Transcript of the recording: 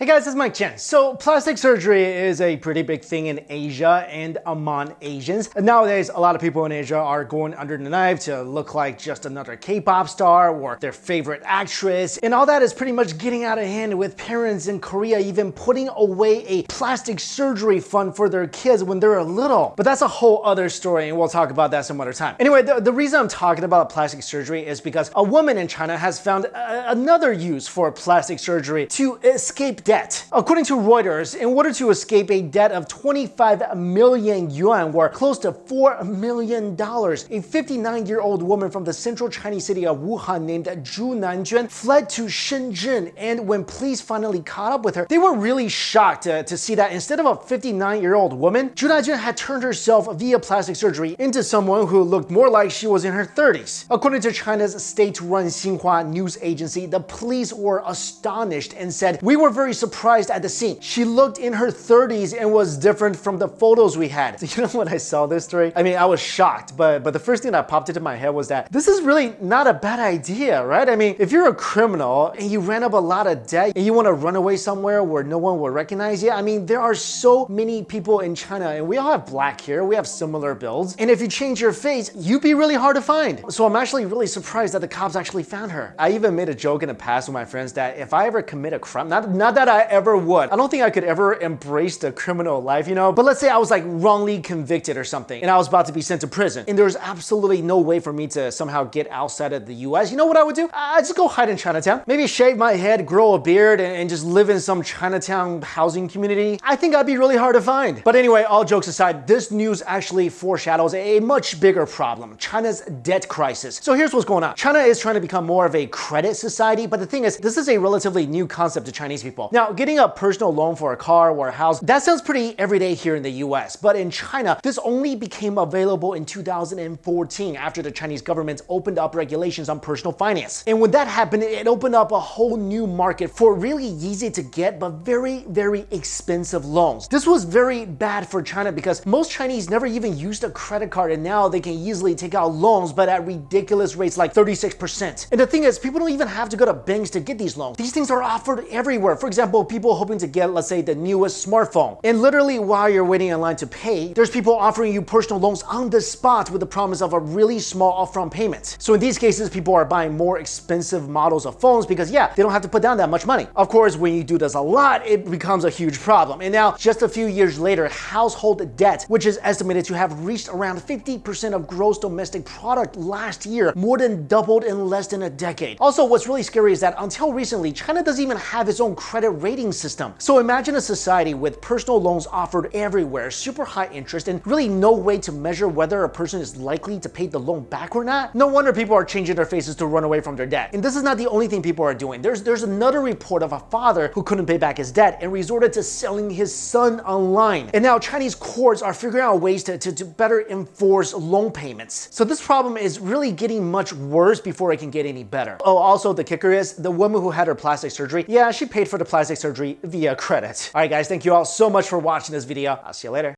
Hey guys, it's Mike Chen. So plastic surgery is a pretty big thing in Asia and among Asians. Nowadays, a lot of people in Asia are going under the knife to look like just another K-pop star or their favorite actress. And all that is pretty much getting out of hand with parents in Korea even putting away a plastic surgery fund for their kids when they're little. But that's a whole other story and we'll talk about that some other time. Anyway, the, the reason I'm talking about plastic surgery is because a woman in China has found a, another use for plastic surgery to escape debt. According to Reuters, in order to escape a debt of 25 million yuan, or close to $4 million, a 59-year-old woman from the central Chinese city of Wuhan named Zhu Nanjuan fled to Shenzhen, and when police finally caught up with her, they were really shocked to, to see that instead of a 59-year-old woman, Zhu Nanjuan had turned herself via plastic surgery into someone who looked more like she was in her 30s. According to China's state-run Xinhua news agency, the police were astonished and said, we were very surprised at the scene. She looked in her 30s and was different from the photos we had. You know when I saw this story? I mean, I was shocked, but, but the first thing that popped into my head was that this is really not a bad idea, right? I mean, if you're a criminal and you ran up a lot of debt and you want to run away somewhere where no one will recognize you, I mean, there are so many people in China and we all have black hair, we have similar builds. And if you change your face, you'd be really hard to find. So I'm actually really surprised that the cops actually found her. I even made a joke in the past with my friends that if I ever commit a crime, not, not that I ever would. I don't think I could ever embrace the criminal life, you know? But let's say I was like wrongly convicted or something and I was about to be sent to prison and there's absolutely no way for me to somehow get outside of the US. You know what I would do? I'd just go hide in Chinatown. Maybe shave my head, grow a beard, and just live in some Chinatown housing community. I think I'd be really hard to find. But anyway, all jokes aside, this news actually foreshadows a much bigger problem, China's debt crisis. So here's what's going on. China is trying to become more of a credit society, but the thing is, this is a relatively new concept to Chinese people. Now, getting a personal loan for a car or a house, that sounds pretty everyday here in the US, but in China, this only became available in 2014 after the Chinese government opened up regulations on personal finance. And when that happened, it opened up a whole new market for really easy to get, but very, very expensive loans. This was very bad for China because most Chinese never even used a credit card and now they can easily take out loans, but at ridiculous rates like 36%. And the thing is, people don't even have to go to banks to get these loans. These things are offered everywhere. For example, people hoping to get, let's say, the newest smartphone. And literally while you're waiting in line to pay, there's people offering you personal loans on the spot with the promise of a really small upfront payment. So in these cases, people are buying more expensive models of phones because yeah, they don't have to put down that much money. Of course, when you do this a lot, it becomes a huge problem. And now just a few years later, household debt, which is estimated to have reached around 50% of gross domestic product last year, more than doubled in less than a decade. Also, what's really scary is that until recently, China doesn't even have its own credit rating system. So imagine a society with personal loans offered everywhere, super high interest, and really no way to measure whether a person is likely to pay the loan back or not. No wonder people are changing their faces to run away from their debt. And this is not the only thing people are doing. There's, there's another report of a father who couldn't pay back his debt and resorted to selling his son online. And now Chinese courts are figuring out ways to, to, to better enforce loan payments. So this problem is really getting much worse before it can get any better. Oh, also the kicker is the woman who had her plastic surgery, yeah, she paid for the plastic surgery via credit. All right, guys, thank you all so much for watching this video. I'll see you later.